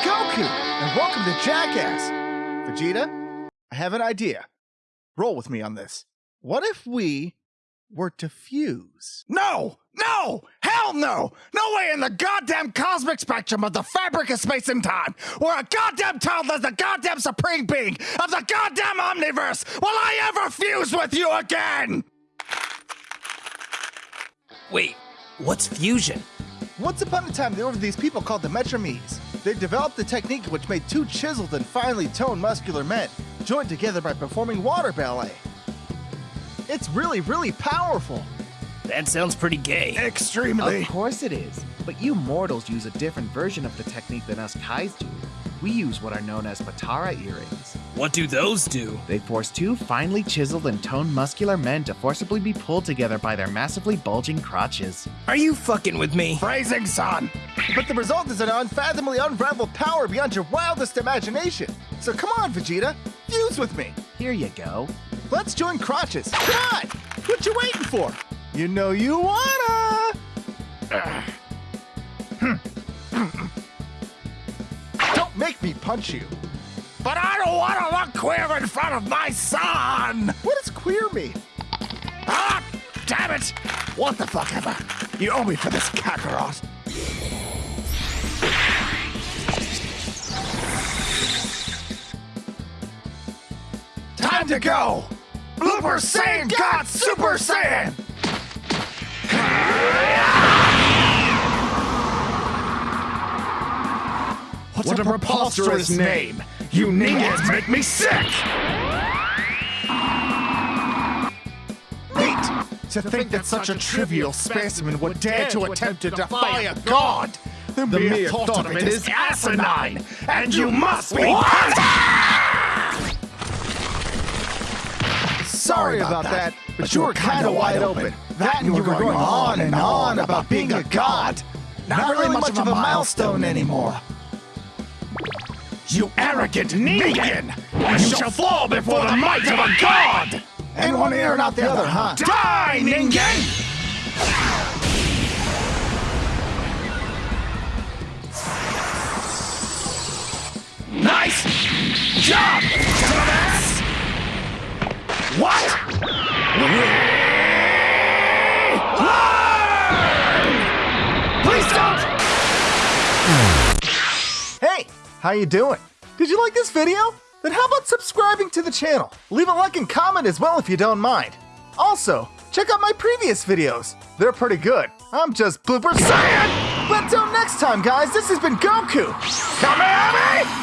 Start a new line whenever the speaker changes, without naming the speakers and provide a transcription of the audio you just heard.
Goku, and welcome to Jackass. Vegeta, I have an idea. Roll with me on this. What if we were to fuse? No! No! Hell no! No way in the goddamn cosmic spectrum of the fabric of space and time, where a goddamn toddler is the goddamn supreme being of the goddamn omniverse, will I ever fuse with you again!
Wait, what's fusion?
Once upon a time, there were these people called the Metromes. They developed a technique which made two chiseled and finely toned muscular men, joined together by performing water ballet. It's really, really powerful.
That sounds pretty gay.
Extremely.
Of course it is, but you mortals use a different version of the technique than us Kais do. We use what are known as Potara earrings.
What do those do?
They force two finely chiseled and toned muscular men to forcibly be pulled together by their massively bulging crotches.
Are you fucking with me?
Phrasing, son. But the result is an unfathomably unraveled power beyond your wildest imagination. So come on, Vegeta, fuse with me.
Here you go.
Let's join crotches. Come on! What you waiting for? You know you wanna! Don't make me punch you. But I don't want to look queer in front of my son! What does queer mean? Ah! Damn it! What the fuck ever? You owe me for this Kakarot. Time to go! Blooper Saiyan God Super Saiyan! What, a preposterous name! You ninjas make me sick! Neat! To think that such a trivial specimen would dare to attempt to defy a god! The mere thought of it is asinine! And you must be! Sorry about that, but you were kinda wide open. That and you were going on and on about being a god! Not really much of a milestone anymore. You arrogant Ningen! You shall fall before the might of a god! And one ear and out the other, huh? Die, Ningen! Nice job, dumbass! What? Learn! Please don't! Hey, how you doing? Did you like this video? Then how about subscribing to the channel? Leave a like and comment as well if you don't mind. Also, check out my previous videos. They're pretty good. I'm just Blooper Saiyan! But until next time, guys, this has been Goku! Come